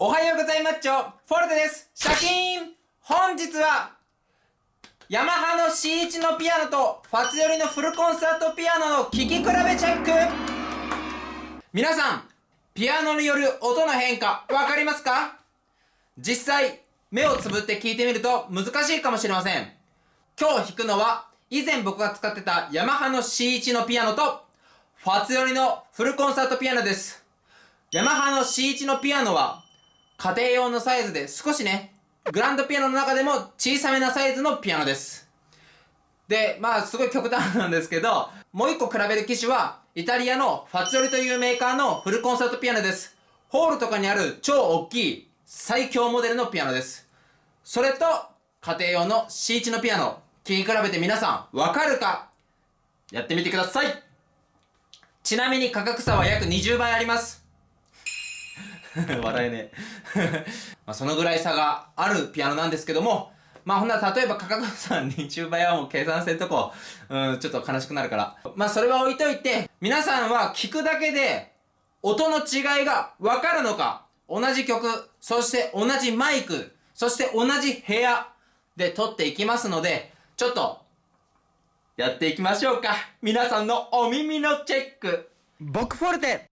おはようございますちょ。フォルテです。シャキーン。本日はヤマハの C1 のピアノとファツ寄りのフルコンサートピアノの聴き比べチェック。皆さんピアノによる音の変化わかりますか？実際目をつぶって聴いてみると難しいかもしれません。今日弾くのは以前僕が使ってたヤマハの C1 のピアノとファツ寄りのフルコンサートピアノです。ヤマハの C1 のピアノは家庭用のサイズで少しねグランドピアノの中でも小さめなサイズのピアノです。でまあすごい極端なんですけどもう一個比べる機種はイタリアのファツ寄りというメーカーのフルコンサートピアノです。ホールとかにある超大きい最強モデルのピアノです。それと家庭用の C1 のピアノ聴き比べて皆さんわかるか？やってみてください。ちなみに価格差は約20倍あります。笑えね まあそのぐらい差があるピアノなんですけどもまあほんなら例えば価格差20倍はもう計算せんとこうんちょっと悲しくなるから。まあそれは置いといて皆さんは聞くだけで音の違いがわかるのか同じ曲そして同じマイクそして同じ部屋で撮っていきますのでちょっとやっていきましょうか。皆さんのお耳のチェック。僕フォルテ。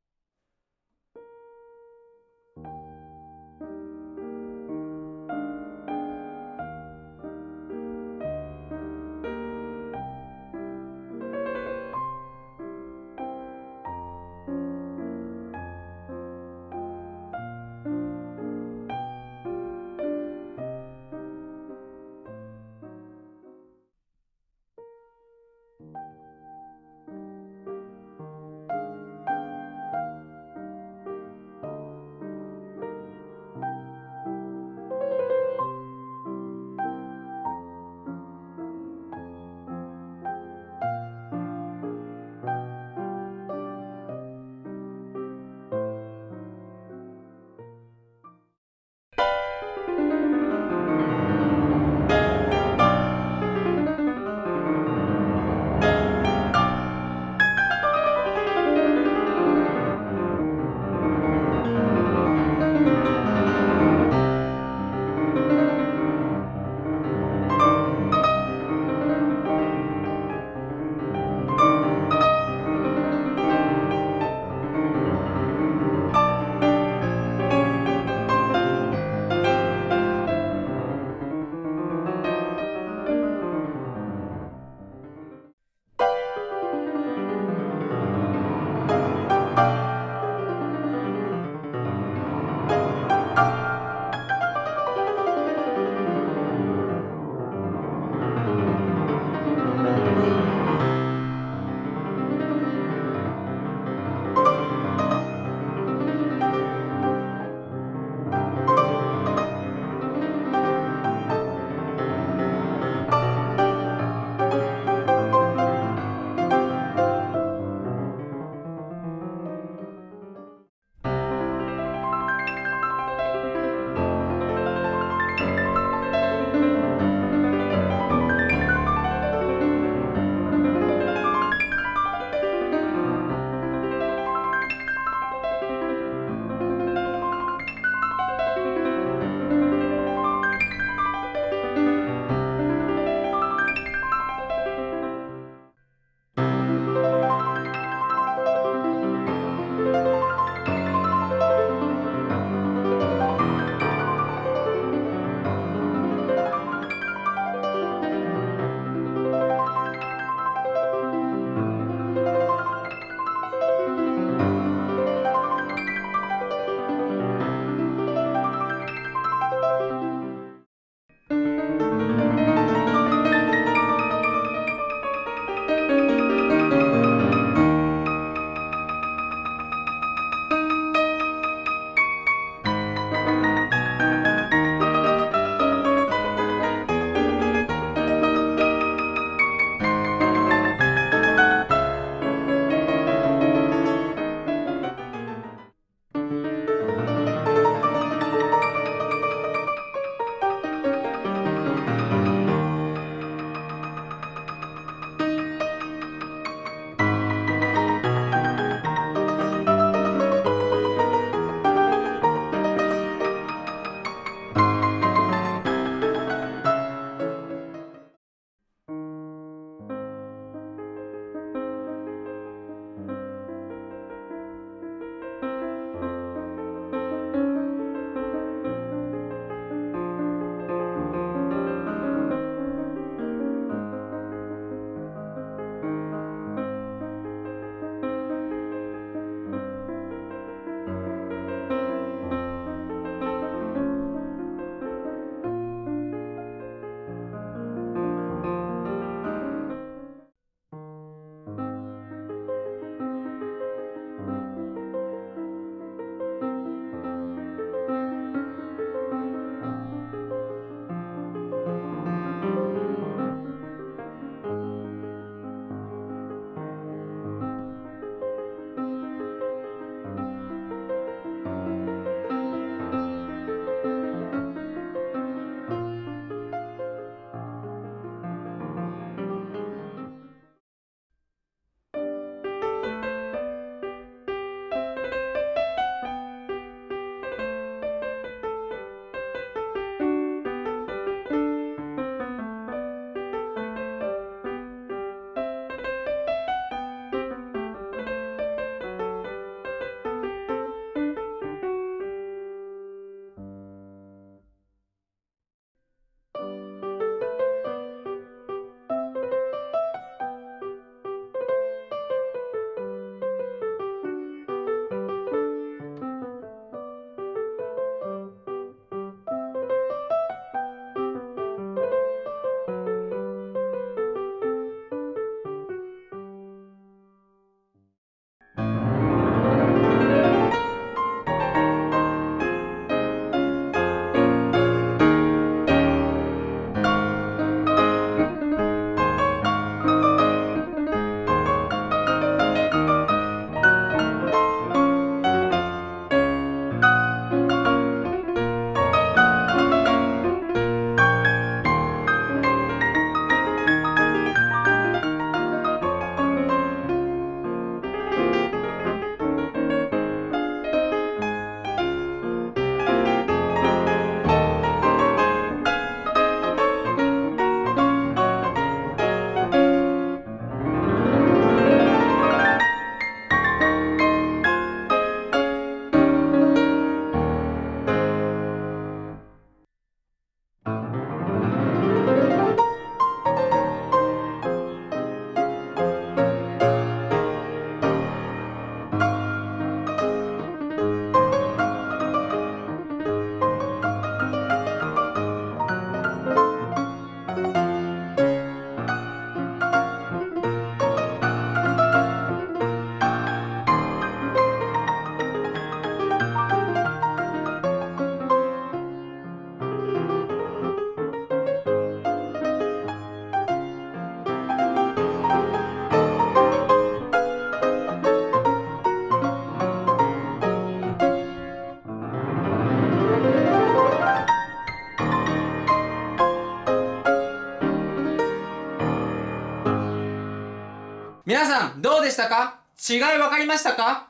皆さん、どうでしたか？違い分かりましたか？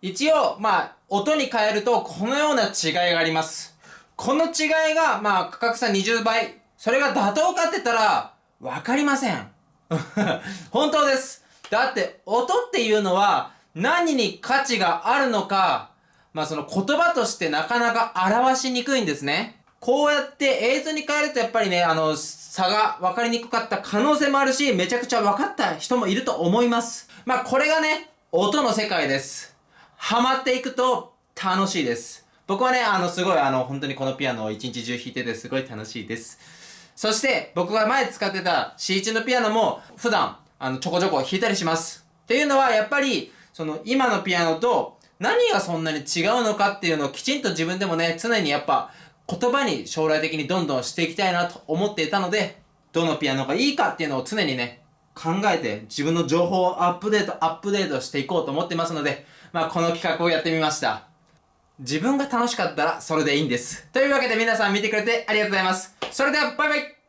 一応、まあ、音に変えると、このような違いがあります。この違いが、まあ、価格差20倍。それが妥当かって言ったら、わかりません。本当です。だって、音っていうのは、何に価値があるのか、まあその言葉としてなかなか表しにくいんですね。こうやって映像に変えるとやっぱりね、あの、差が分かりにくかった可能性もあるし、めちゃくちゃ分かった人もいると思います。まあこれがね、音の世界です。ハマっていくと楽しいです。僕はね、あの、すごいあの、本当にこのピアノを一日中弾いててすごい楽しいです。そして、僕が前使ってた C1 のピアノも普段、あの、ちょこちょこ弾いたりします。っていうのは、やっぱり、その、今のピアノと何がそんなに違うのかっていうのをきちんと自分でもね、常にやっぱ言葉に将来的にどんどんしていきたいなと思っていたので、どのピアノがいいかっていうのを常にね、考えて自分の情報をアップデート、アップデートしていこうと思ってますので、まあこの企画をやってみました。自分が楽しかったらそれでいいんです。というわけで皆さん見てくれてありがとうございます。それではバイバイ